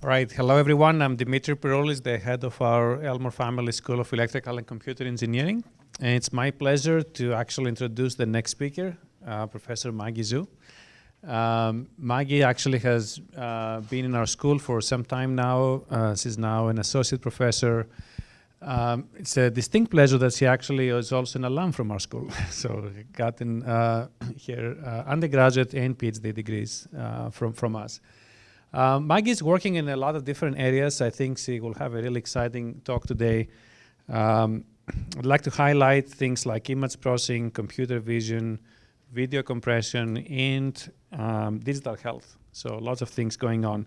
All right, hello everyone. I'm Dimitri Peroulis, the head of our Elmore Family School of Electrical and Computer Engineering. And it's my pleasure to actually introduce the next speaker, uh, Professor Maggie Zhu. Um, Maggie actually has uh, been in our school for some time now. Uh, she's now an associate professor. Um, it's a distinct pleasure that she actually is also an alum from our school. so gotten uh, her uh, undergraduate and PhD degrees uh, from, from us. Um, Maggie is working in a lot of different areas. I think she will have a really exciting talk today. Um, I'd like to highlight things like image processing, computer vision, video compression, and um, digital health. So lots of things going on.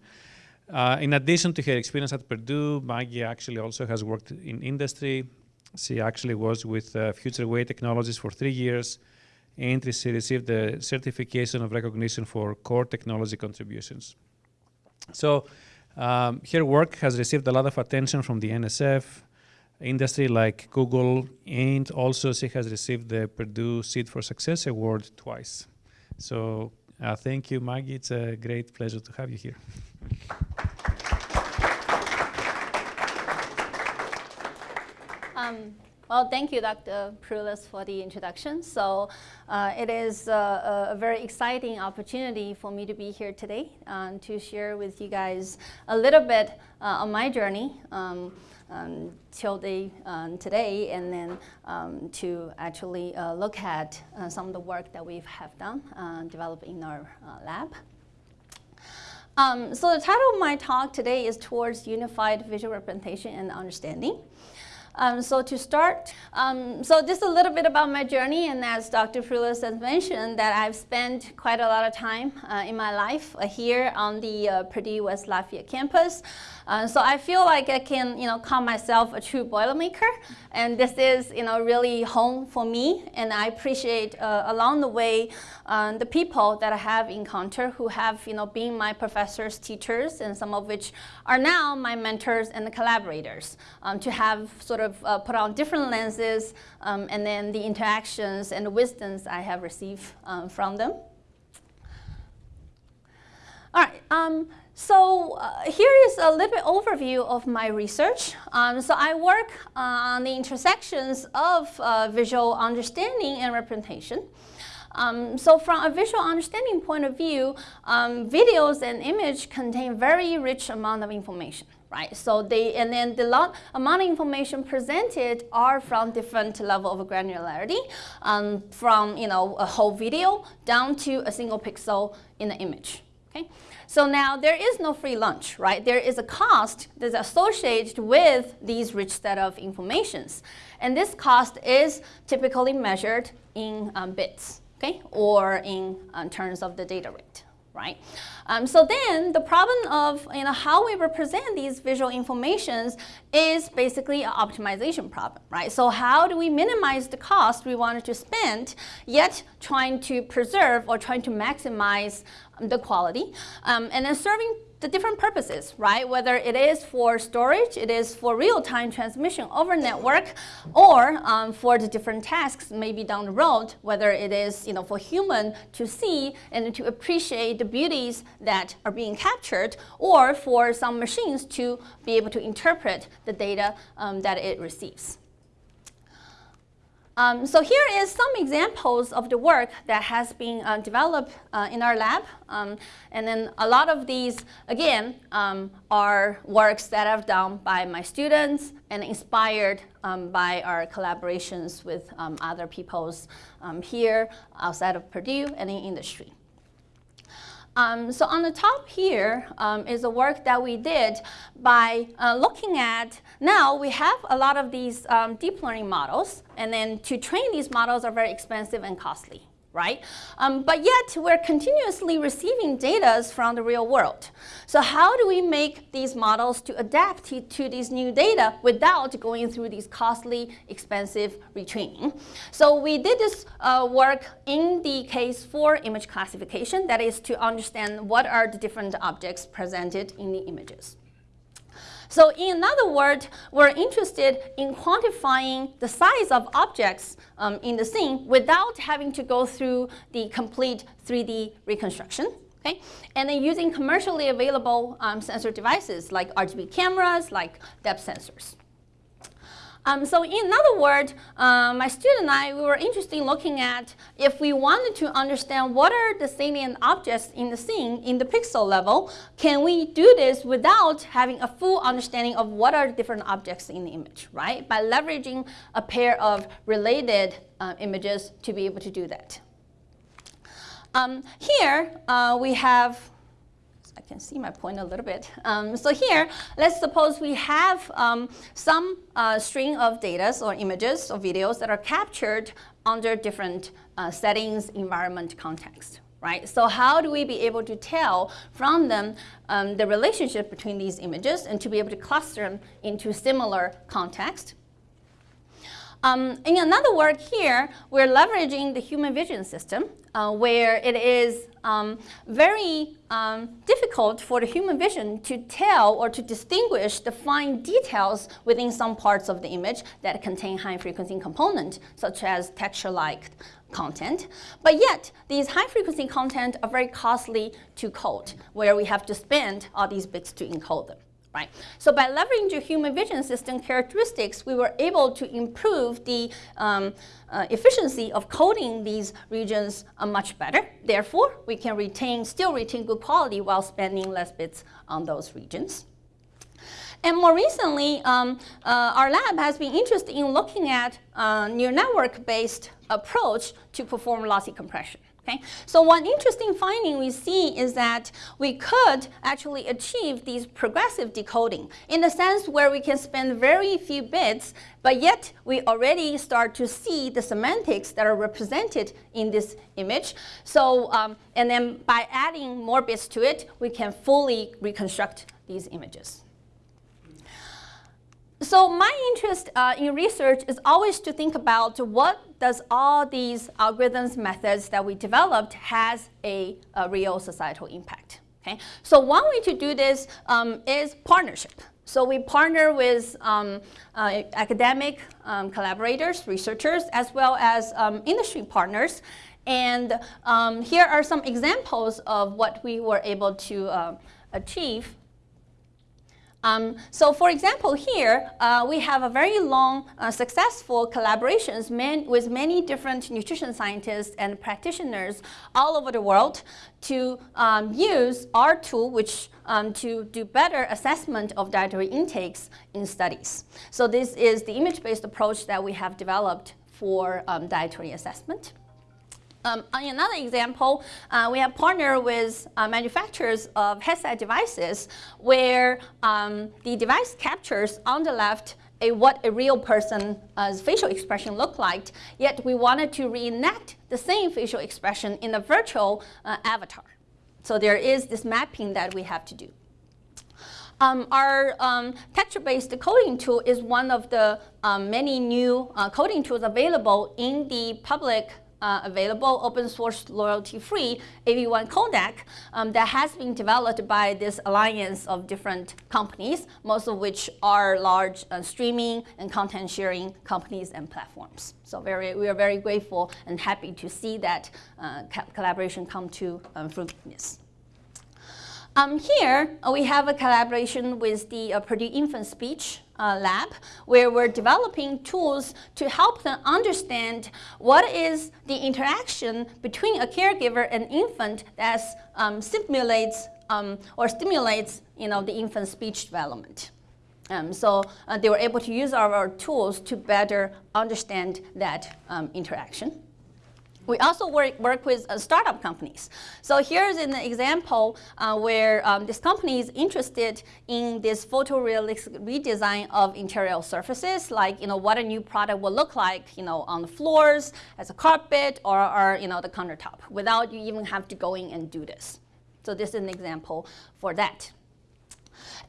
Uh, in addition to her experience at Purdue, Maggie actually also has worked in industry. She actually was with uh, Futurewei Technologies for three years, and she received the certification of recognition for core technology contributions. So um, her work has received a lot of attention from the NSF, industry like Google, and also she has received the Purdue Seed for Success Award twice. So uh, thank you, Maggie. It's a great pleasure to have you here. Um, well, thank you, Dr. Peroulis, for the introduction. So uh, it is uh, a very exciting opportunity for me to be here today um, to share with you guys a little bit uh, on my journey um, um, till the, um, today, and then um, to actually uh, look at uh, some of the work that we have done, uh, developed in our lab. Um, so the title of my talk today is Towards Unified Visual Representation and Understanding. Um, so to start, um, so just a little bit about my journey, and as Dr. Peroulis has mentioned, that I've spent quite a lot of time uh, in my life uh, here on the uh, Purdue West Lafayette campus. Uh, so I feel like I can, you know, call myself a true Boilermaker, and this is, you know, really home for me. And I appreciate uh, along the way um, the people that I have encountered who have, you know, been my professors, teachers, and some of which are now my mentors and collaborators. Um, to have sort of uh, put on different lenses, um, and then the interactions and the wisdoms I have received um, from them. All right. Um, so uh, here is a little bit overview of my research. Um, so I work uh, on the intersections of uh, visual understanding and representation. Um, so from a visual understanding point of view, um, videos and image contain very rich amount of information. Right, so they and then the lot, amount of information presented are from different level of granularity, um, from you know a whole video down to a single pixel in the image. Okay, so now there is no free lunch, right? There is a cost that's associated with these rich set of informations. And this cost is typically measured in um, bits, okay? Or in um, terms of the data rate right? Um, so then the problem of you know, how we represent these visual informations is basically an optimization problem, right? So how do we minimize the cost we wanted to spend, yet trying to preserve or trying to maximize the quality, um, and then serving the different purposes, right? Whether it is for storage, it is for real-time transmission over network, or um, for the different tasks maybe down the road, whether it is you know, for human to see and to appreciate the beauties that are being captured, or for some machines to be able to interpret the data um, that it receives. Um, so here is some examples of the work that has been uh, developed uh, in our lab. Um, and then a lot of these, again, um, are works that I've done by my students and inspired um, by our collaborations with um, other peoples um, here outside of Purdue and in industry. Um, so on the top here um, is the work that we did by uh, looking at, now we have a lot of these um, deep learning models, and then to train these models are very expensive and costly right? Um, but yet we're continuously receiving data from the real world. So how do we make these models to adapt to, these new data without going through these costly, expensive retraining? So we did this uh, work in the case for image classification, that is to understand what are the different objects presented in the images. So in other words, we're interested in quantifying the size of objects um, in the scene without having to go through the complete 3D reconstruction. Okay? And then using commercially available um, sensor devices like RGB cameras, like depth sensors. Um, so in other words, uh, my student and I, we were interested in looking at if we wanted to understand what are the salient objects in the scene in the pixel level, can we do this without having a full understanding of what are the different objects in the image, right? By leveraging a pair of related uh, images to be able to do that. Um, here, uh, we have can see my point a little bit. Um, so here, let's suppose we have um, some uh, string of data or images or videos that are captured under different uh, settings, environment, context. Right? So how do we be able to tell from them um, the relationship between these images and to be able to cluster them into similar context? Um, in another work here, we're leveraging the human vision system uh, where it is um, very um, difficult for the human vision to tell or to distinguish the fine details within some parts of the image that contain high frequency component, such as texture-like content. But yet, these high frequency content are very costly to code, where we have to spend all these bits to encode them right? So by leveraging the human vision system characteristics, we were able to improve the um, uh, efficiency of coding these regions uh, much better. Therefore, we can retain, still retain good quality while spending less bits on those regions. And more recently, um, uh, our lab has been interested in looking at uh, neural network-based approach to perform lossy compression. Okay? So one interesting finding we see is that we could actually achieve these progressive decoding in the sense where we can spend very few bits, but yet we already start to see the semantics that are represented in this image. So, um, and then by adding more bits to it, we can fully reconstruct these images. So my interest uh, in research is always to think about what does all these algorithms, methods that we developed has a, a real societal impact. Okay? So one way to do this um, is partnership. So we partner with um, uh, academic um, collaborators, researchers, as well as um, industry partners. And um, here are some examples of what we were able to uh, achieve um, so for example, here uh, we have a very long, uh, successful collaborations man with many different nutrition scientists and practitioners all over the world to um, use our tool, which um, to do better assessment of dietary intakes in studies. So this is the image-based approach that we have developed for um, dietary assessment. Um, on another example, uh, we have partnered with uh, manufacturers of headset devices where um, the device captures on the left a, what a real person's uh, facial expression looked like, yet we wanted to reenact the same facial expression in a virtual uh, avatar. So there is this mapping that we have to do. Um, our um, texture-based coding tool is one of the um, many new uh, coding tools available in the public uh, available open source royalty-free AV1 codec um, that has been developed by this alliance of different companies, most of which are large uh, streaming and content sharing companies and platforms. So very, we are very grateful and happy to see that uh, collaboration come to um, fruitfulness. Um, here, uh, we have a collaboration with the uh, Purdue Infant Speech uh, Lab, where we're developing tools to help them understand what is the interaction between a caregiver and infant that um, simulates um, or stimulates you know, the infant speech development. Um, so uh, they were able to use our, our, tools to better understand that um, interaction. We also work, work with uh, startup companies. So here's an example uh, where um, this company is interested in this photorealistic redesign of interior surfaces, like you know what a new product will look like, you know, on the floors, as a carpet, or, or you know the countertop, without you even have to go in and do this. So this is an example for that.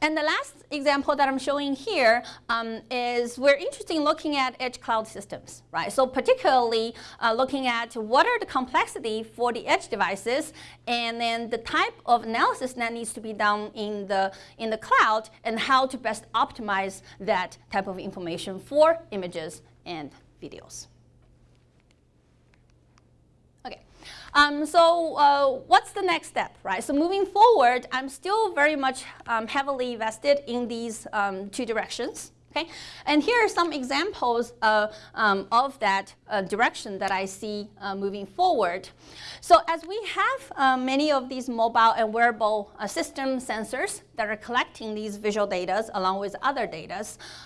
And the last example that I'm showing here um, is we're interested in looking at edge cloud systems, right? So particularly uh, looking at what are the complexity for the edge devices and then the type of analysis that needs to be done in the, in the cloud and how to best optimize that type of information for images and videos. Um, so uh, what's the next step, right? So moving forward, I'm still very much um, heavily vested in these um, two directions. Okay, and here are some examples uh, um, of that uh, direction that I see uh, moving forward. So as we have uh, many of these mobile and wearable uh, system sensors that are collecting these visual data along with other data,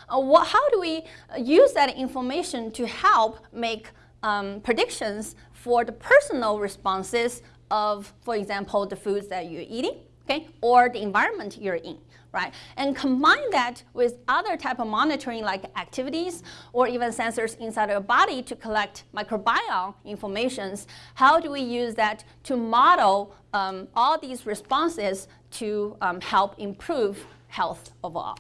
how do we use that information to help make um, predictions for the personal responses of, for example, the foods that you're eating, okay, or the environment you're in right? And combine that with other type of monitoring like activities or even sensors inside your body to collect microbiome informations. How do we use that to model um, all these responses to um, help improve health overall?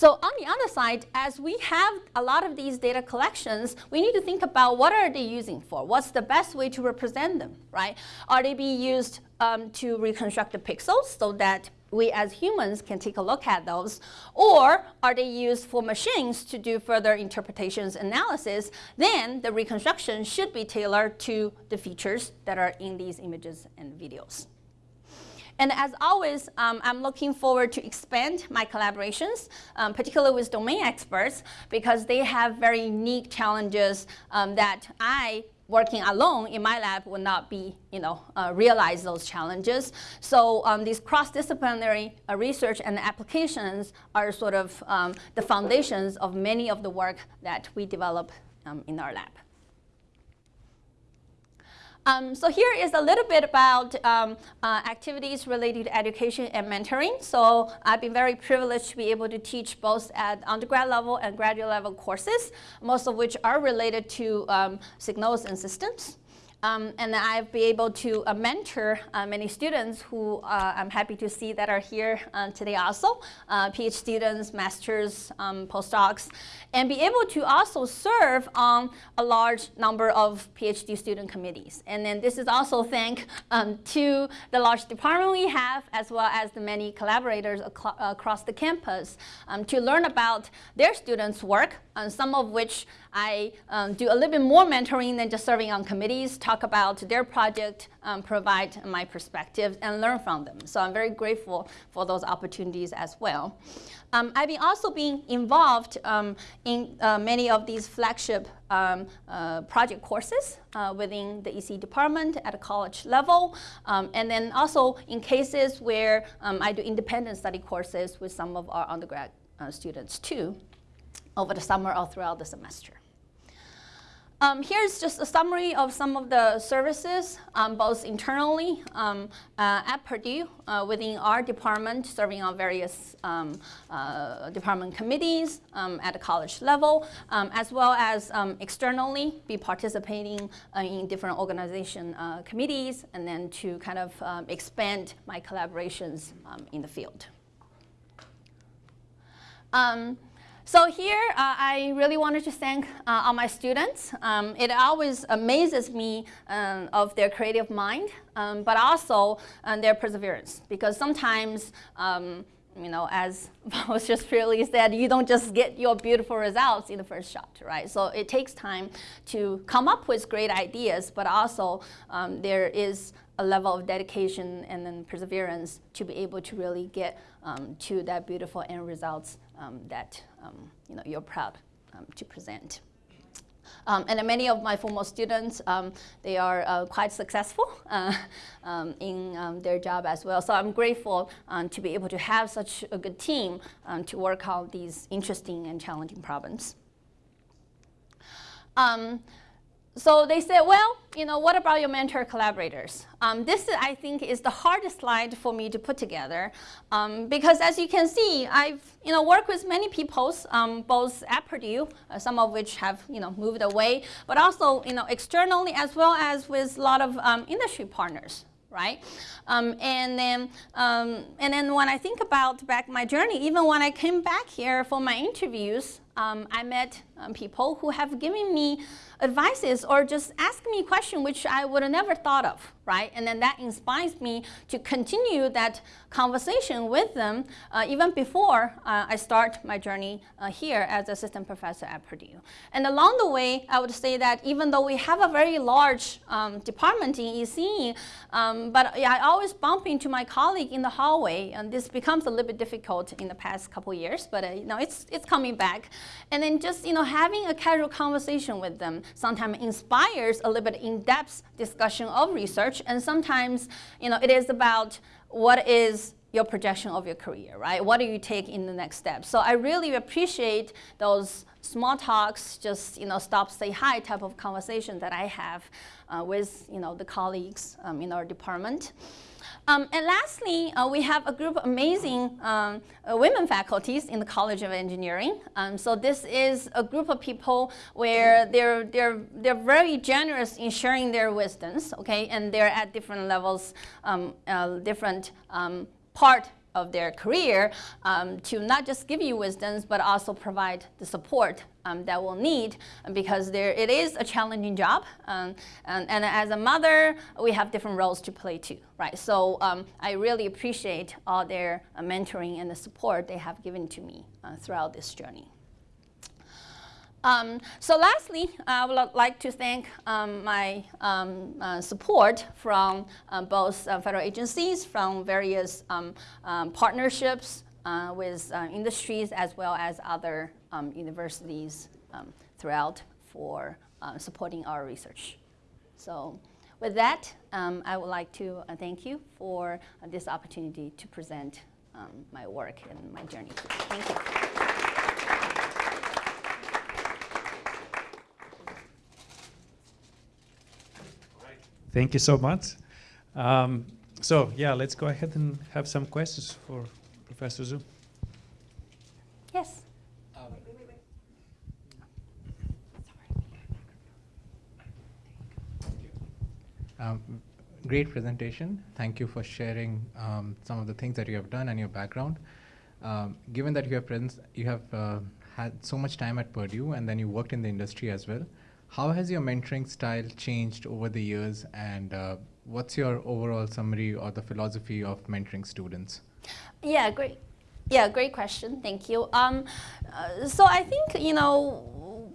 So on the other side, as we have a lot of these data collections, we need to think about what are they using for? What's the best way to represent them, right? Are they being used um, to reconstruct the pixels so that we as humans can take a look at those, or are they used for machines to do further interpretations analysis, then the reconstruction should be tailored to the features that are in these images and videos. And as always, um, I'm looking forward to expand my collaborations, um, particularly with domain experts, because they have very unique challenges um, that I working alone in my lab would not be, you know, uh, realize those challenges. So um, these cross-disciplinary uh, research and applications are sort of um, the foundations of many of the work that we develop um, in our lab. Um, so here is a little bit about um, uh, activities related to education and mentoring. So I've been very privileged to be able to teach both at undergrad level and graduate level courses, most of which are related to um, signals and systems. Um, and I've been able to uh, mentor uh, many students who uh, I'm happy to see that are here uh, today also, uh, PhD students, masters, um, postdocs, and be able to also serve on a large number of PhD student committees. And then this is also thank um, to the large department we have, as well as the many collaborators ac across the campus um, to learn about their students' work, uh, some of which I um, do a little bit more mentoring than just serving on committees, talk about their project, um, provide my perspective, and learn from them. So I'm very grateful for those opportunities as well. Um, I've been also been involved um, in uh, many of these flagship um, uh, project courses uh, within the EC department at a college level, um, and then also in cases where um, I do independent study courses with some of our undergrad uh, students too over the summer or throughout the semester. Um, here's just a summary of some of the services, um, both internally um, uh, at Purdue uh, within our department, serving on various um, uh, department committees um, at the college level, um, as well as externally be participating uh, in different organization uh, committees, and then to kind of expand my collaborations in the field. Um, so here, uh, I really wanted to thank uh, all my students. Um, it always amazes me um, of their creative mind, um, but also um, their perseverance. Because sometimes, um, you know, as was just really said, you don't just get your beautiful results in the first shot, right? So it takes time to come up with great ideas, but also um, there is a level of dedication and then perseverance to be able to really get um, to that beautiful end results that um, you know, you're proud um, to present. Um, and many of my former students, um, they are uh, quite successful uh, um, in um, their job as well. So I'm grateful to be able to have such a good team to work on these interesting and challenging problems. So they said, well, you know, what about your mentor collaborators? Um, this, I think, is the hardest slide for me to put together um, because as you can see, I've, you know, worked with many people, um, both at Purdue, uh, some of which have, you know, moved away, but also, you know, externally as well as with a lot of um, industry partners right? Um, and then um, and then when I think about back my journey, even when I came back here for my interviews, um, I met um, people who have given me advices or just ask me questions which I would have never thought of, right? And then that inspires me to continue that conversation with them uh, even before uh, I start my journey uh, here as assistant professor at Purdue. And along the way, I would say that even though we have a very large um, department in ECE, um, but I always bump into my colleague in the hallway, and this becomes a little bit difficult in the past couple years, but uh, you know, it's, it's coming back. And then just you know, having a casual conversation with them sometimes inspires a little bit in-depth discussion of research, and sometimes you know, it is about what is your projection of your career, right? What do you take in the next step? So I really appreciate those small talks, just you know, stop, say hi type of conversation that I have uh, with you know, the colleagues um, in our department. Um, and lastly, uh, we have a group of amazing um, uh, women faculties in the College of Engineering. Um, so this is a group of people where they're, they're, they're very generous in sharing their wisdoms, okay? And they're at different levels, um, uh, different um, part of their career um, to not just give you wisdoms, but also provide the support um, that we'll need because there, it is a challenging job. Um, and, and, as a mother, we have different roles to play too, right? So um, I really appreciate all their uh, mentoring and the support they have given to me uh, throughout this journey. Um, so lastly, I would like to thank um, my um, uh, support from uh, both uh, federal agencies, from various um, um, partnerships uh, with uh, industries, as well as other um, universities throughout for uh, supporting our research. So with that, I would like to thank you for this opportunity to present my work and my journey. Thank you. Thank you so much. Um, so yeah, let's go ahead and have some questions for Professor Zhu. Yes. Um, great presentation. Thank you for sharing um, some of the things that you have done and your background. Um, given that you have, you have uh, had so much time at Purdue and then you worked in the industry as well, how has your mentoring style changed over the years, and uh, what's your overall summary or the philosophy of mentoring students? Yeah, great. Yeah, great question. Thank you. Um, uh, so I think you know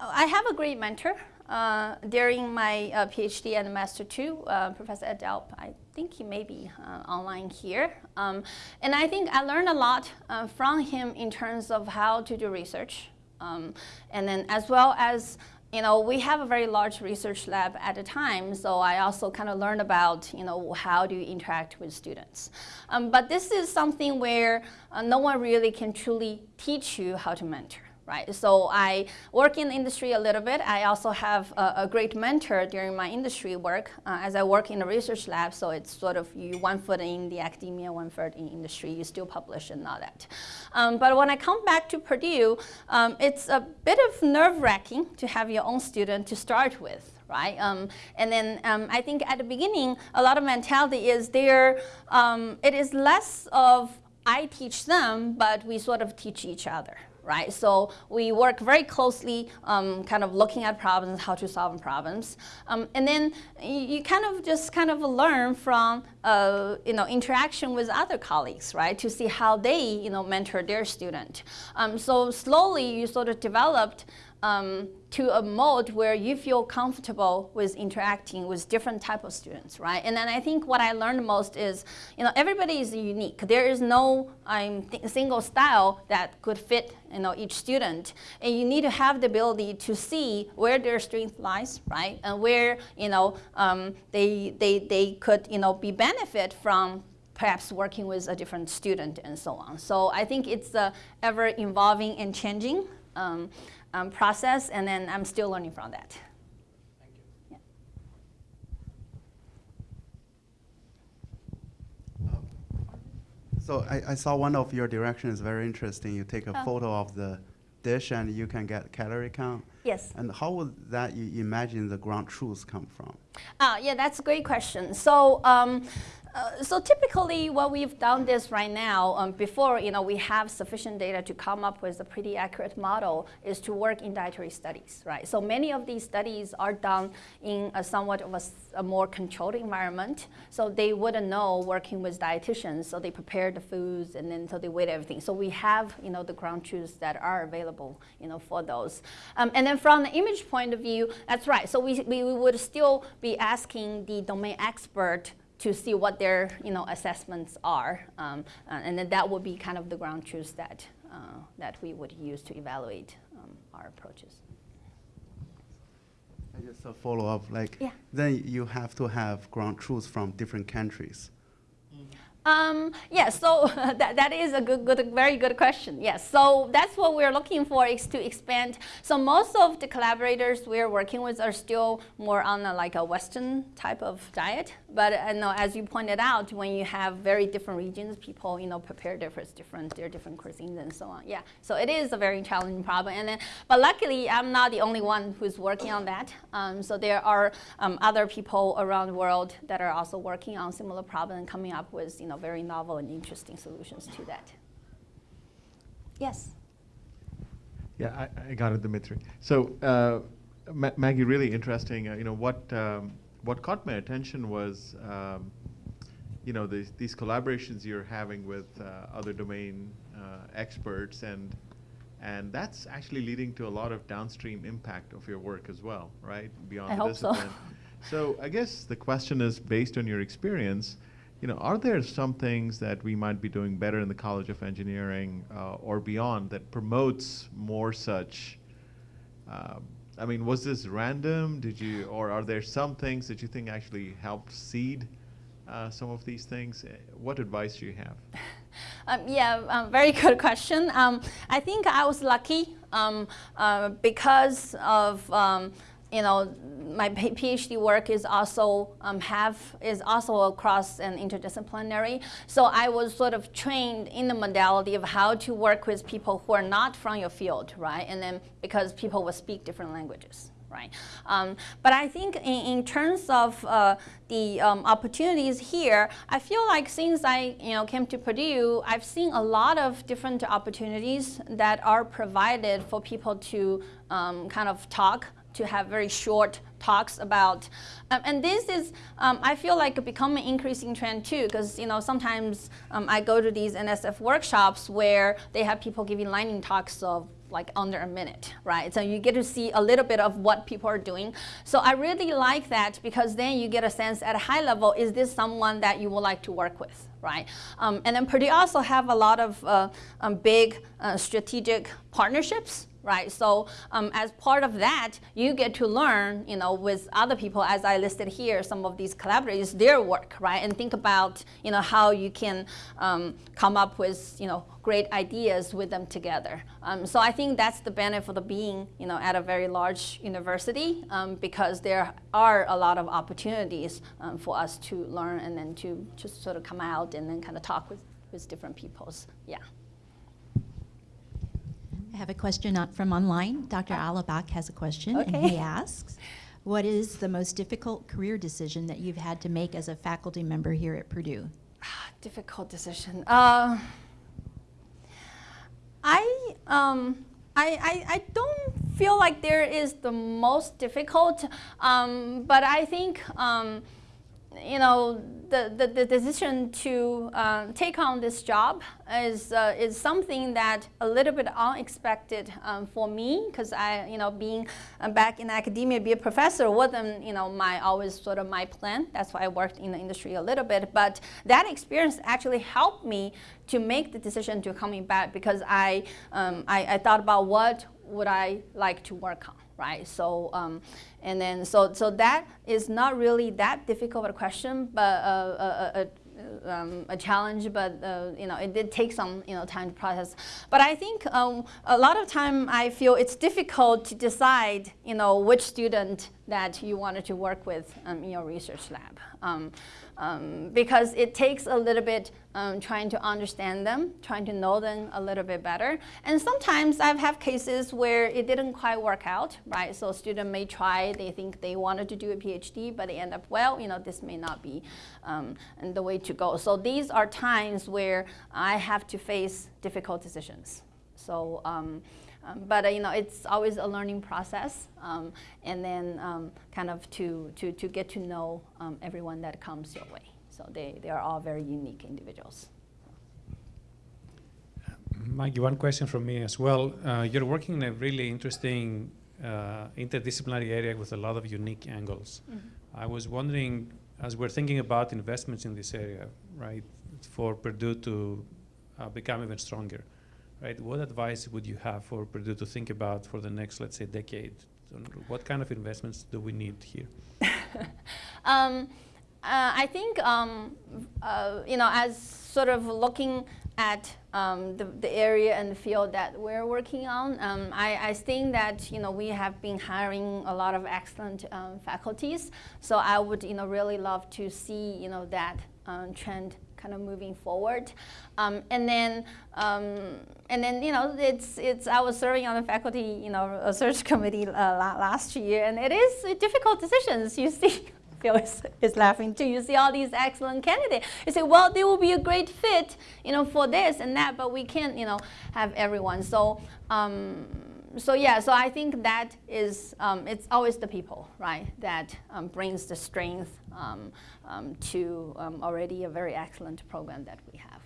I have a great mentor uh, during my uh, PhD and master too, uh, Professor Ed. I think he may be uh, online here. Um, and I think I learned a lot uh, from him in terms of how to do research. Um, and then as well as you know, we have a very large research lab at the time, so I also kind of learned about, you know, how do you interact with students. Um, but this is something where uh, no one really can truly teach you how to mentor right? So I work in the industry a little bit. I also have a, a great mentor during my industry work uh, as I work in a research lab. So it's sort of you one foot in the academia, one foot in industry. You still publish and all that. Um, but when I come back to Purdue, um, it's a bit of nerve wracking to have your own student to start with right? Um, and then um, I think at the beginning, a lot of mentality is there, um, it is less of I teach them, but we sort of teach each other, right? So we work very closely, um, kind of looking at problems, how to solve problems. Um, and then you, kind of just kind of learn from, uh, you know, interaction with other colleagues, right? To see how they, you know, mentor their student. Um, so slowly you sort of developed um, to a mode where you feel comfortable with interacting with different type of students, right? And then I think what I learned most is, you know, everybody is unique. There is no um, single style that could fit, you know, each student. And you need to have the ability to see where their strength lies, right? And where, you know, um, they, they, they could, you know, be benefit from perhaps working with a different student and so on. So I think it's uh, ever evolving and changing. Um, um, process, and then I'm still learning from that. Thank you. Yeah. So I, I, saw one of your directions very interesting. You take a oh. photo of the dish and you can get calorie count. Yes. And how would that you imagine the ground truth come from? Uh, yeah, that's a great question. So um, Uh, so typically what we've done this right now, um, before you know, we have sufficient data to come up with a pretty accurate model, is to work in dietary studies, right? So many of these studies are done in a somewhat of a, a more controlled environment. So they wouldn't know working with dietitians, so they prepare the foods and then so they weigh everything. So we have you know, the ground truths that are available you know, for those. Um, and then from the image point of view, that's right. So we, we would still be asking the domain expert to see what their you know, assessments are. Um, uh, and then that would be kind of the ground truths that, uh, that we would use to evaluate um, our approaches. I just a follow up, like, Yeah. then you have to have ground truths from different countries. Um, yes, so that, that is a good, good, very good question. Yes, so that's what we're looking for is to expand. So most of the collaborators we're working with are still more on a, like a Western type of diet. But uh, no, as you pointed out, when you have very different regions, people you know prepare different, different, their different cuisines and so on. Yeah, so it is a very challenging problem. And then, but luckily, I'm not the only one who's working on that. Um, so there are um, other people around the world that are also working on similar problem and coming up with you know very novel and interesting solutions to that. Yes. Yeah, I, I got it, Dimitri. So, uh, Ma Maggie, really interesting. Uh, you know what um, what caught my attention was, um, you know, these, these collaborations you're having with uh, other domain uh, experts, and and that's actually leading to a lot of downstream impact of your work as well, right? Beyond I the hope so. discipline. so I guess the question is, based on your experience, you know, are there some things that we might be doing better in the College of Engineering uh, or beyond that promotes more such? Uh, I mean, was this random? Did you, or are there some things that you think actually helped seed uh, some of these things? Uh, What advice do you have? Um, yeah, um, very good question. Um, I think I was lucky um, uh, because of um, you know my PhD work is also um, have is also across and interdisciplinary. So I was sort of trained in the modality of how to work with people who are not from your field, right? And then because people will speak different languages right? Um, but I think in, in terms of uh, the um, opportunities here, I feel like since I you know came to Purdue, I've seen a lot of different opportunities that are provided for people to um, kind of talk to have very short talks about. Um, and this is, um, I feel like, becoming an increasing trend too, because you know sometimes um, I go to these NSF workshops where they have people giving lightning talks of like under a minute, right? So you get to see a little bit of what people are doing. So I really like that because then you get a sense at a high level, is this someone that you would like to work with, right? Um, and then Purdue also have a lot of uh, um, big uh, strategic partnerships right? So um, as part of that, you get to learn, you know, with other people, as I listed here, some of these collaborators, their work, right? And think about, you know, how you can um, come up with, you know, great ideas with them together. Um, so I think that's the benefit of being, you know, at a very large university um, because there are a lot of opportunities um, for us to learn and then to just sort of come out and then kind of talk with, with different peoples. Yeah. I have a question on- from online. Dr. Allebach has a question, and he asks, "What is the most difficult career decision that you've had to make as a faculty member here at Purdue?" difficult decision. Uh, I, um, I, I, I don't feel like there is the most difficult, um, but I think, um, you know, the, the, the decision to uh, take on this job is, uh, is something that a little bit unexpected um, for me because I, you know, being uh, back in academia, be a professor wasn't, you know, my always sort of my plan. That's why I worked in the industry a little bit. But that experience actually helped me to make the decision to coming back because I, um, I, I thought about what would I like to work on right? So, um, and then so so that is not really that difficult a question, but uh, a, a, um, a challenge. But uh, you know, it did take some you know time to process. But I think um, a lot of time I feel it's difficult to decide you know which student that you wanted to work with um, in your research lab. Um, um, because it takes a little bit um, trying to understand them, trying to know them a little bit better. And sometimes I've had cases where it didn't quite work out, right? So a student may try, they think they wanted to do a PhD, but they end up, well, you know, this may not be um, the way to go. So these are times where I have to face difficult decisions. So, um, but uh, you know, it's always a learning process, um, and then um, kind of to, to, to get to know um, everyone that comes your way. So they, they are all very unique individuals. Maggie, one question from me as well. Uh, you're working in a really interesting uh, interdisciplinary area with a lot of unique angles. Mm-hmm. I was wondering, as we're thinking about investments in this area, right, for Purdue to uh, become even stronger, right? What advice would you have for Purdue to think about for the next, let's say, decade? What kind of investments do we need here? um, uh, I think, um, uh, you know, as sort of looking at um, the, the, area and the field that we're working on, um, I, I, think that, you know, we have been hiring a lot of excellent um, faculties. So I would, you know, really love to see, you know, that um, trend kind of moving forward. Um, and then, um, and then you know, it's it's. I was serving on the faculty, you know, a search committee uh, last year, and it is difficult decisions. You see. Phil is, is laughing too. You see all these excellent candidates. You say, well, they will be a great fit, you know, for this and that, but we can't, you know, have everyone. So, um, so yeah, so I think that is, um, it's always the people, right, that um, brings the strength um, um to um, already a very excellent program that we have.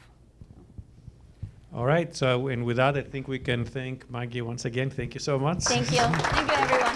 All right, so and with that, I think we can thank Maggie once again. Thank you so much. Thank you. Thank you, everyone.